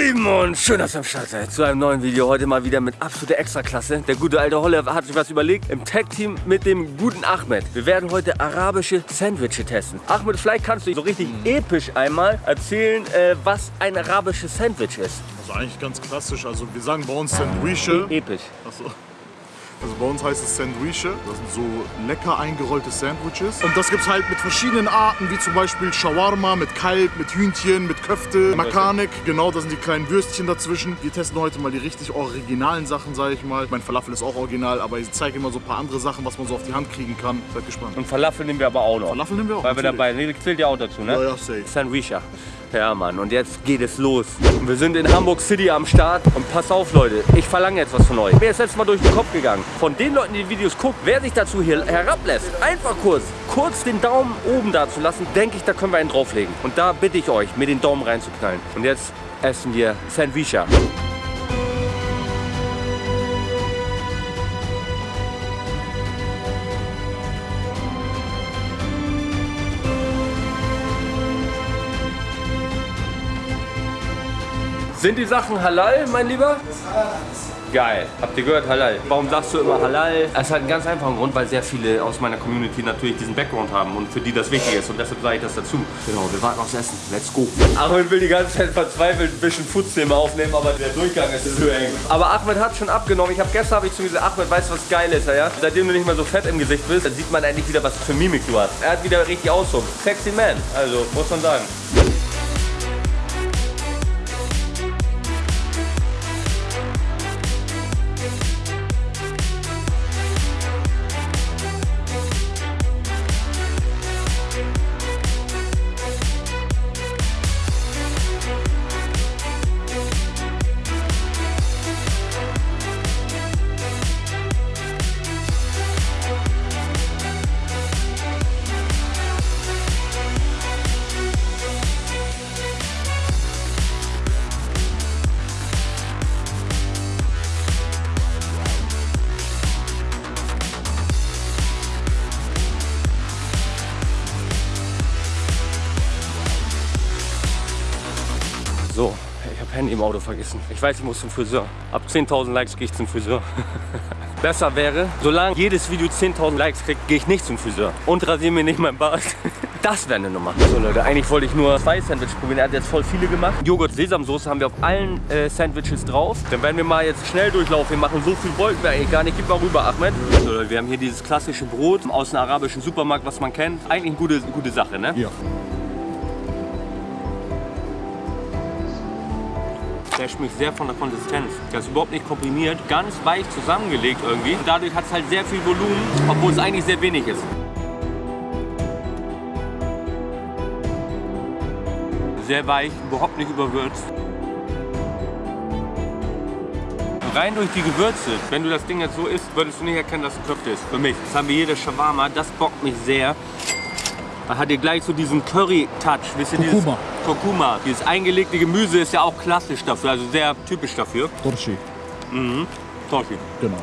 Lieben und schön, dass ihr am Start seid zu einem neuen Video. Heute mal wieder mit absoluter Extraklasse. Der gute alte Holle hat sich was überlegt. Im Tag-Team mit dem guten Ahmed. Wir werden heute arabische Sandwiches testen. Ahmed, vielleicht kannst du so richtig episch einmal erzählen, äh, was ein arabisches Sandwich ist. Also eigentlich ganz klassisch. Also wir sagen bei uns Sandwiche. Episch. Achso. Also bei uns heißt es Sandwiche. Das sind so lecker eingerollte Sandwiches. Und das gibt es halt mit verschiedenen Arten, wie zum Beispiel Shawarma mit Kalb, mit Hühnchen, mit Köfte, Makanik. Genau, das sind die kleinen Würstchen dazwischen. Wir testen heute mal die richtig originalen Sachen, sage ich mal. Mein Falafel ist auch original, aber ich zeige immer so ein paar andere Sachen, was man so auf die Hand kriegen kann. Seid gespannt. Und Falafel nehmen wir aber auch noch. Falafel nehmen wir auch. Weil wir dabei, nee, zählt ja auch dazu, ne? Ja, ja, safe. Sandwicha. Ja, Mann, und jetzt geht es los. Wir sind in Hamburg City am Start. Und pass auf, Leute, ich verlange jetzt was von euch. Mir ist letztes Mal durch den Kopf gegangen. Von den Leuten, die die Videos gucken, wer sich dazu hier herablässt, einfach kurz, kurz den Daumen oben da zu lassen, denke ich, da können wir einen drauflegen. Und da bitte ich euch, mir den Daumen reinzuknallen. Und jetzt essen wir Sandwicha. Sind die Sachen halal, mein Lieber? Geil. Habt ihr gehört, halal? Warum sagst du immer halal? Es hat einen ganz einfachen Grund, weil sehr viele aus meiner Community natürlich diesen Background haben und für die das wichtig ist und deshalb sage ich das dazu. Genau, wir warten aufs Essen. Let's go. Ahmed will die ganze Zeit verzweifelt ein bisschen Foodszene aufnehmen, aber der Durchgang ist zu eng. Aber Ahmed hat schon abgenommen. Ich habe gestern habe ich zu ihm gesagt, Ahmed, weißt du was geil ist, ja? Seitdem du nicht mehr so fett im Gesicht bist, dann sieht man endlich wieder, was für Mimik du hast. Er hat wieder richtig Ausdruck. Sexy Man, also muss man sagen. Habe Handy im Auto vergessen. Ich weiß, ich muss zum Friseur. Ab 10.000 Likes gehe ich zum Friseur. Besser wäre, solange jedes Video 10.000 Likes kriegt, gehe ich nicht zum Friseur. Und rasiere mir nicht mein Bart. Das wäre eine Nummer. So Leute, eigentlich wollte ich nur zwei Sandwiches probieren. Er hat jetzt voll viele gemacht. Joghurt Sesamsoße haben wir auf allen äh, Sandwiches drauf. Dann werden wir mal jetzt schnell durchlaufen. Wir machen so viel wollten wir eigentlich gar nicht. Gib mal rüber, Ahmed. So Leute, wir haben hier dieses klassische Brot aus einem arabischen Supermarkt, was man kennt. Eigentlich eine gute, gute Sache, ne? Ja. Der schmeckt sehr von der Konsistenz. Der ist überhaupt nicht komprimiert, ganz weich zusammengelegt irgendwie. Und dadurch hat es halt sehr viel Volumen, obwohl es eigentlich sehr wenig ist. Sehr weich, überhaupt nicht überwürzt. Rein durch die Gewürze, wenn du das Ding jetzt so isst, würdest du nicht erkennen, dass es Köfte ist. Für mich. Das haben wir hier, das Shawarma, das bockt mich sehr. Da hat ihr gleich so diesen Curry-Touch, Kurkuma. Kurkuma. Dieses eingelegte Gemüse ist ja auch klassisch dafür, also sehr typisch dafür. Torshi, Torchi, genau.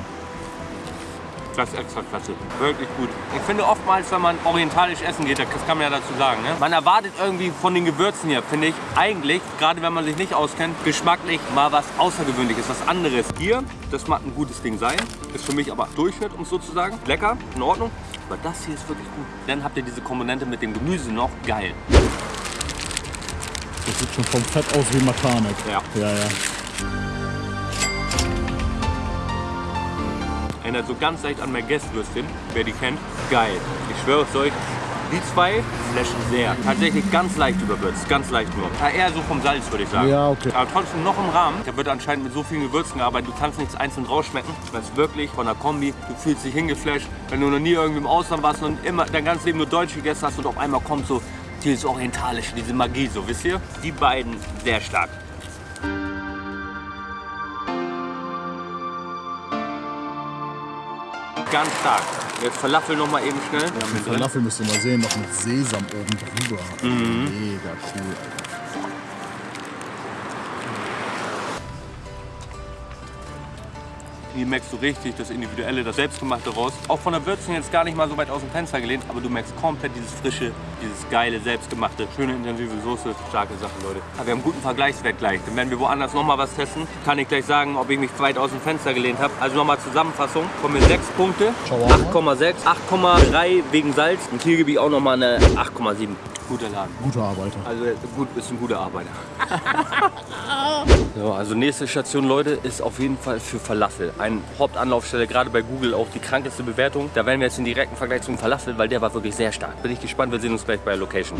das ist extra klasse. Wirklich gut. Ich finde oftmals, wenn man orientalisch essen geht, das kann man ja dazu sagen, ne? man erwartet irgendwie von den Gewürzen hier, finde ich, eigentlich, gerade wenn man sich nicht auskennt, geschmacklich mal was Außergewöhnliches, was anderes. Hier, das mag ein gutes Ding sein, ist für mich aber Durchschnitt, um es so zu sagen. Lecker, in Ordnung. Aber das hier ist wirklich gut. Dann habt ihr diese Komponente mit dem Gemüse noch. Geil. Das sieht schon vom Fett aus wie Makanek. Ja. Ja, ja. Erinnert so ganz leicht an mein Guestwürstchen, wer die kennt. Geil. Ich schwöre es euch, die zwei flashen sehr. Tatsächlich ganz leicht überwürzt, ganz leicht nur. Ja, eher so vom Salz, würde ich sagen. Ja, okay. Aber trotzdem noch im Rahmen. Da wird anscheinend mit so vielen Gewürzen gearbeitet, du kannst nichts einzeln rausschmecken. Das ist wirklich von der Kombi, du fühlst dich hingeflasht. Wenn du noch nie irgendwie im Ausland warst und immer dein ganzes Leben nur Deutsch gegessen hast und auf einmal kommt so dieses Orientalische, diese Magie, so wisst ihr? Die beiden sehr stark. Ganz stark. Jetzt Falafel noch mal eben schnell. Ja, mit Falafel müsst ihr mal sehen, noch mit Sesam oben drüber. Mega cool. Hier merkst du richtig das Individuelle, das Selbstgemachte raus. Auch von der Würzung jetzt gar nicht mal so weit aus dem Fenster gelehnt, aber du merkst komplett dieses frische, dieses geile, selbstgemachte, schöne, intensive Soße. Starke Sache, Leute. Aber wir haben einen guten Vergleichswert gleich. Denn wenn wir woanders nochmal was testen, kann ich gleich sagen, ob ich mich weit aus dem Fenster gelehnt habe. Also nochmal Zusammenfassung. Kommen mir 6 Punkte, Shawarma. 8,6, 8,3 wegen Salz. Und hier gebe ich auch nochmal eine 8,7. Guter Laden. Guter Arbeiter. Also gut, ist ein guter Arbeiter. so, also nächste Station, Leute, ist auf jeden Fall für Falafel. Eine Hauptanlaufstelle, gerade bei Google auch die krankeste Bewertung. Da werden wir jetzt in direkten Vergleich zum Falafel, weil der war wirklich sehr stark. Bin ich gespannt, wir sehen uns gleich bei der Location.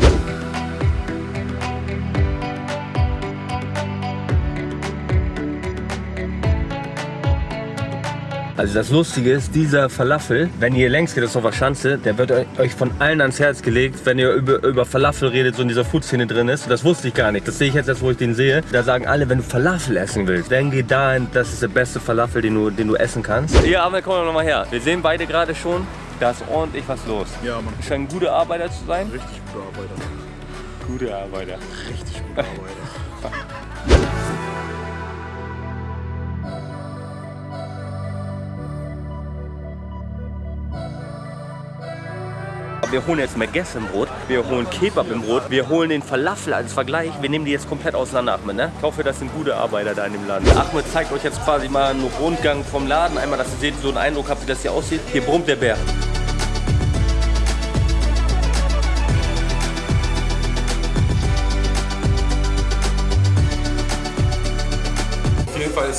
Also das Lustige ist, dieser Falafel, wenn ihr längs geht, das ist auf der Schanze, der wird euch von allen ans Herz gelegt, wenn ihr über, über Falafel redet, so in dieser Food-Szene drin ist. Das wusste ich gar nicht. Das sehe ich jetzt erst, wo ich den sehe. Da sagen alle, wenn du Falafel essen willst, dann geh dahin, das ist der beste Falafel, den du, den du essen kannst. Ja, aber komm noch mal her. Wir sehen beide gerade schon, da ist ordentlich was los. Ja, Mann. Scheint ein guter Arbeiter zu sein. Richtig guter Arbeiter. Gute Arbeiter. Richtig guter Arbeiter. Wir holen jetzt Megess im Brot, wir holen Kebab im Brot, wir holen den Falafel als Vergleich. Wir nehmen die jetzt komplett auseinander, Ahmed. Ne? Ich hoffe, das sind gute Arbeiter da in dem Laden. Ahmed zeigt euch jetzt quasi mal einen Rundgang vom Laden. Einmal, dass ihr seht, so einen Eindruck habt, wie das hier aussieht. Hier brummt der Bär.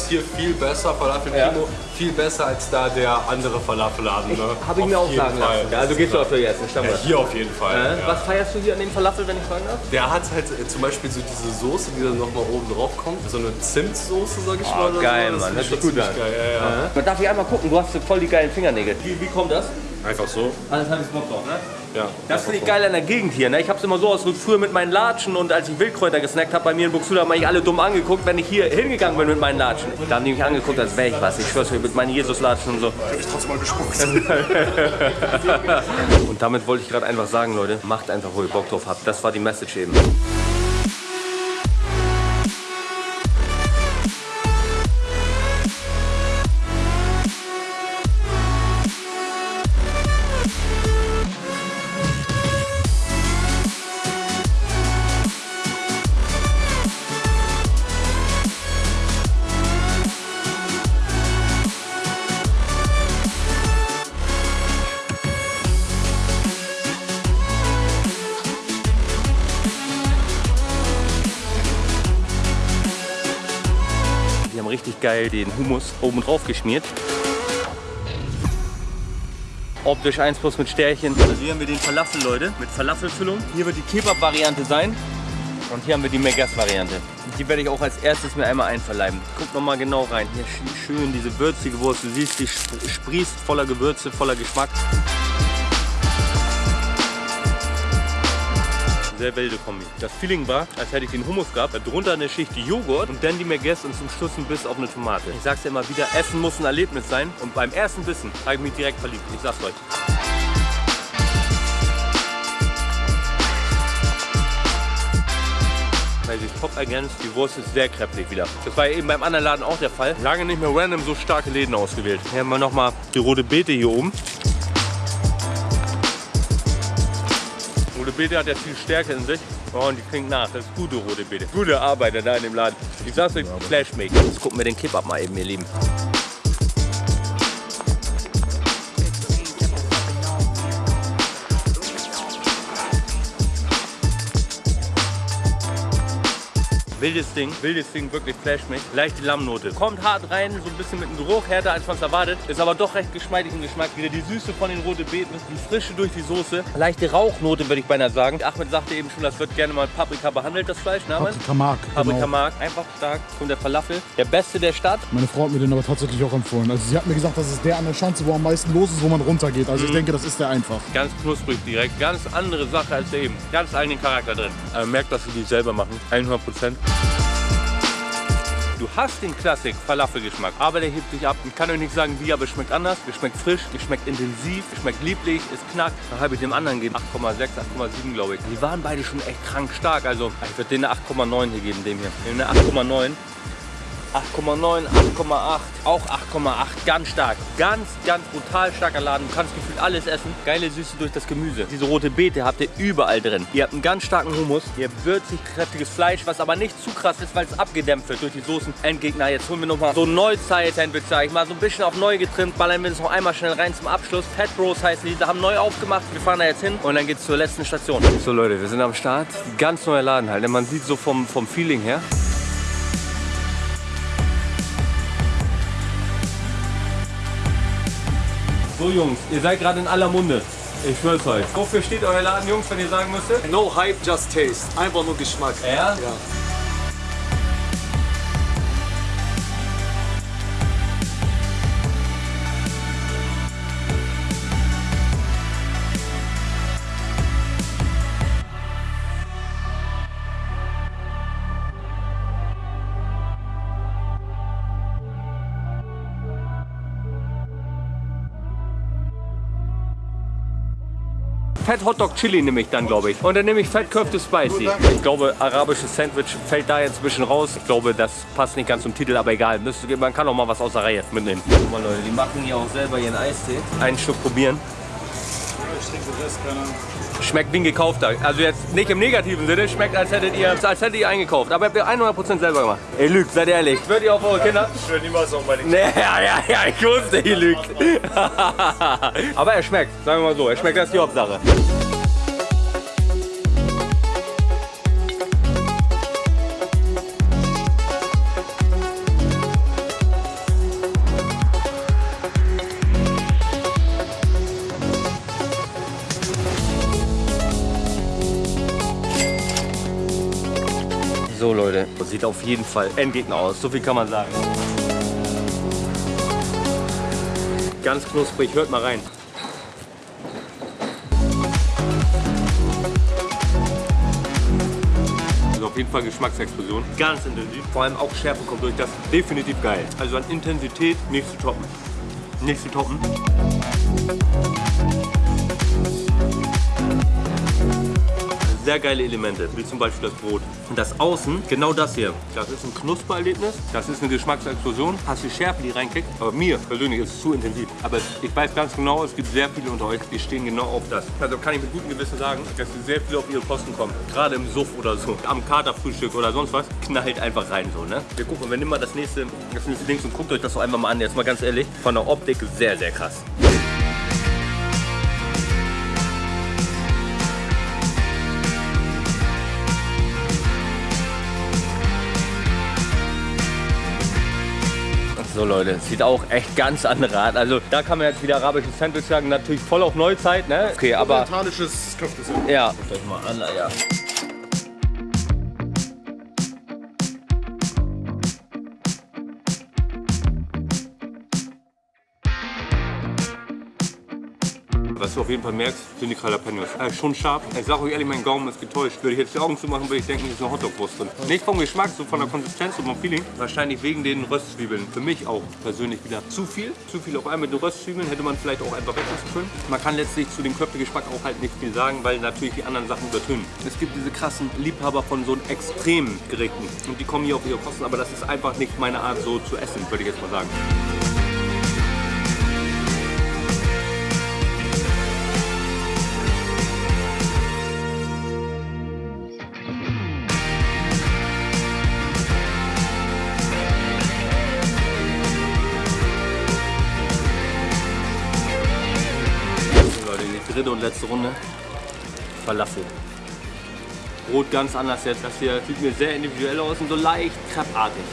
Ist hier viel besser, Falafel Ja. Primo, viel besser als da der andere Falafelladen. Ne? Habe ich mir auch sagen Fall. lassen. Ja, also gehst du öfter jetzt, Ja, Stammgast. hier auf jeden Fall. Ja. Was feierst du hier an dem Falafel, wenn ich fragen darf? Der hat halt äh, zum Beispiel so diese Soße, die dann nochmal oben drauf kommt. So eine Zimtsoße, sag ich Oh, mal. geil, so. Das Mann. ist sich schon gut an. Geil. Ja, ja. Man darf ich einmal gucken, du hast voll die geilen Fingernägel. Wie, wie kommt das? Einfach so. Alles habe ich Bock drauf, ne? Ja. Das finde ich geil an der Gegend hier. Ne? Ich habe es immer so aus früher mit meinen Latschen und als ich Wildkräuter gesnackt habe bei mir in Buxtehude, haben mich alle dumm angeguckt, wenn ich hier hingegangen bin mit meinen Latschen. Da haben die mich angeguckt, als wäre ich was. Ich schwör's euch, mit meinen Jesus-Latschen und so. Ich trotzdem mal gespuckt. Und damit wollte ich gerade einfach sagen, Leute, macht einfach, wo ihr Bock drauf habt. Das war die Message eben. Geil den Hummus oben drauf geschmiert. Optisch 1 plus mit Stärchen. Also hier haben wir den Falafel, Leute, mit Falafelfüllung. Hier wird die Kebab-Variante sein. Und hier haben wir die Megas-Variante. Die werde ich auch als erstes mir einmal einverleiben. Guck noch mal genau rein. Hier sch- schön diese würzige Wurst. Du siehst, die sp- sprießt voller Gewürze, voller Geschmack. Sehr wilde Kombi. Das Feeling war, als hätte ich den Hummus gehabt, darunter eine Schicht Joghurt und dann die Merguez und zum Schluss ein Biss auf eine Tomate. Ich sag's dir immer wieder, Essen muss ein Erlebnis sein und beim ersten Bissen habe ich mich direkt verliebt. Ich sag's euch. Weil sich top ergänzt, die Wurst ist sehr kräftig wieder. Das war ja eben beim anderen Laden auch der Fall. Lange nicht mehr random so starke Läden ausgewählt. Hier haben wir nochmal die rote Beete hier oben. Rote Beete hat ja viel Stärke in sich. Oh, und die klingt nach. Das ist gute rote Beete. Gute Arbeiter da in dem Laden. Ich sag's euch, Flash make. Jetzt gucken wir den Kebab mal eben, ihr Lieben. Wildes Ding, wildes Ding, wirklich flasht mich. Leichte Lammnote. Kommt hart rein, so ein bisschen mit dem Geruch, härter als man es erwartet. Ist aber doch recht geschmeidig im Geschmack. Wieder die Süße von den roten Beeten, die Frische durch die Soße. Leichte Rauchnote, würde ich beinahe sagen. Ahmed sagte eben schon, das wird gerne mal Paprika behandelt, das Fleisch. Ne? Paprika Mark. Paprika Genau. Mark, einfach stark. Und der Falafel, der beste der Stadt. Meine Frau hat mir den aber tatsächlich auch empfohlen. Also sie hat mir gesagt, das ist der an der Schanze, wo am meisten los ist, wo man runtergeht. Also ich denke, das ist der einfach. Ganz knusprig direkt, ganz andere Sache als der eben. Ganz eigenen Charakter drin. Aber merkt, dass sie die selber machen. 100 Prozent. Du hast den Klassik Falafel-Geschmack, aber der hebt sich ab. Ich kann euch nicht sagen wie, aber es schmeckt anders. Es schmeckt frisch, es schmeckt intensiv, es schmeckt lieblich, es knackt. Da habe ich dem anderen gegeben 8,6, 8,7 glaube ich. Die waren beide schon echt krank stark. Also ich würde denen eine 8,9 hier geben, dem hier. Eine 8,9. 8,9, 8,8, auch 8,8. Ganz stark. Ganz, ganz brutal starker Laden. Du kannst gefühlt alles essen. Geile Süße durch das Gemüse. Diese rote Beete habt ihr überall drin. Ihr habt einen ganz starken Hummus. Ihr habt würzig, kräftiges Fleisch, was aber nicht zu krass ist, weil es abgedämpft wird durch die Soßen. Endgegner, jetzt holen wir nochmal so Neuzeit-Sandwich, sag ich mal. So ein bisschen auf neu getrimmt. Ballern wir uns noch einmal schnell rein zum Abschluss. Fat Bros heißen die. Die haben neu aufgemacht. Wir fahren da jetzt hin und dann geht's zur letzten Station. So Leute, wir sind am Start. Ganz neuer Laden halt. Man sieht so vom, vom Feeling her. So Jungs, ihr seid gerade in aller Munde. Ich schwör's euch. Wofür steht euer Laden, Jungs, wenn ihr sagen müsstet? No Hype, just Taste. Einfach nur Geschmack. Ja? Ja. Fett Hotdog Chili nehme ich dann, glaube ich. Und dann nehme ich Fett Köfte Spicy. Ich glaube, arabisches Sandwich fällt da jetzt ein bisschen raus. Ich glaube, das passt nicht ganz zum Titel, aber egal. Das, man kann auch mal was aus der Reihe mitnehmen. Guck mal, Leute, die machen hier auch selber ihren Eistee. Einen Schluck probieren. Schmeckt wie ein gekaufter. Also jetzt nicht im negativen Sinne, schmeckt als hättet ihr, als hättet ihr eingekauft. Aber habt ihr 100% selber gemacht. Ihr lügt, seid ehrlich. Würdet ihr auf eure Kinder? Ich will niemals auf meine Nee, ja, ja, ja, ich wusste, ihr lügt. Aber er schmeckt, sagen wir mal so. Er schmeckt, das ist die Hauptsache. Sieht auf jeden Fall Endgegner aus, so viel kann man sagen. Ganz knusprig, hört mal rein. Also auf jeden Fall Geschmacksexplosion, ganz intensiv. Vor allem auch Schärfe kommt durch, das definitiv geil. Also an Intensität nicht zu toppen. Nicht zu toppen. sehr geile Elemente, wie zum Beispiel das Brot. Und das Außen, genau das hier, das ist ein Knuspererlebnis, das ist eine Geschmacksexplosion, hast die Schärfe, die reinkickt. Aber mir persönlich ist es zu intensiv. Aber ich weiß ganz genau, es gibt sehr viele unter euch, die stehen genau auf das. Also kann ich mit gutem Gewissen sagen, dass sie sehr viel auf ihre Kosten kommen. Gerade im Suff oder so, am Katerfrühstück oder sonst was, knallt einfach rein so, ne? Wir gucken, wir nehmen mal das nächste, das nächste Ding und guckt euch das doch einfach mal an. Jetzt mal ganz ehrlich, von der Optik sehr, sehr krass. So Leute, sieht auch echt ganz andere Art. Also da kann man jetzt wieder arabisches Sandwich sagen, natürlich voll auf Neuzeit, ne? Okay, aber Orientalisches Köfte. ja, guckt euch mal an, ja. Was du auf jeden Fall merkst, sind die Jalapenos. Äh, schon scharf. Ich sag euch ehrlich, mein Gaumen ist getäuscht. Würde ich jetzt die Augen zumachen, würde ich denken, hier ist eine Hotdog-Wurst drin. Nicht vom Geschmack, so von der Konsistenz und vom Feeling. Wahrscheinlich wegen den Röstzwiebeln. Für mich auch persönlich wieder zu viel. Zu viel auf einmal mit den Röstzwiebeln. Hätte man vielleicht auch einfach weglassen können. Man kann letztlich zu dem Köftegeschmack auch halt nicht viel sagen, weil natürlich die anderen Sachen übertönen. Es gibt diese krassen Liebhaber von so extremen Gerichten. Und die kommen hier auf ihre Kosten. Aber das ist einfach nicht meine Art so zu essen, würde ich jetzt mal sagen. Dritte und letzte Runde. Falafel. Brot ganz anders jetzt. Das hier sieht mir sehr individuell aus und so leicht kreppartig.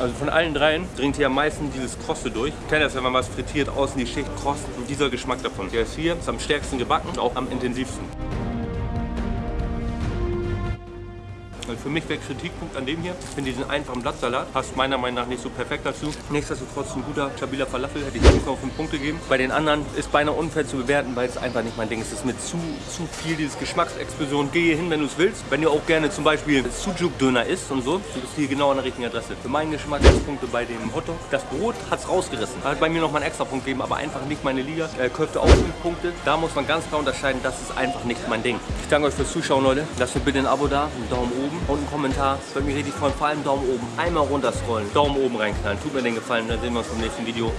Also von allen dreien dringt hier am meisten dieses Krosse durch. Ich kenne das, wenn man was frittiert, außen die Schicht kross und dieser Geschmack davon. Der ist hier, ist am stärksten gebacken und auch am intensivsten. Für mich wäre Kritikpunkt an dem hier, finde diesen einfachen Blattsalat, passt meiner Meinung nach nicht so perfekt dazu. Nichtsdestotrotz ein guter, stabiler Falafel, hätte ich 5,5 Punkte geben. Bei den anderen ist beinahe unfair zu bewerten, weil es einfach nicht mein Ding ist. Es ist mit zu, zu viel dieses Geschmacksexplosion. Geh hier hin, wenn du es willst. Wenn ihr auch gerne zum Beispiel Sujuk-Döner isst und so, du bist hier genau an der richtigen Adresse. Für meinen Geschmack Punkte bei dem Hotdog. Das Brot hat es rausgerissen. Hat bei mir noch mal einen extra Punkt gegeben, aber einfach nicht meine Liga. Äh, Köfte auch 5 Punkte. Da muss man ganz klar unterscheiden, das ist einfach nicht mein Ding. Ich danke euch fürs Zuschauen, Leute. Lasst mir bitte ein Abo da, einen Daumen oben und einen Kommentar. Würde mich richtig freuen. Vor allem Daumen oben. Einmal runter scrollen, Daumen oben reinknallen. Tut mir den Gefallen. Dann sehen wir uns beim nächsten Video.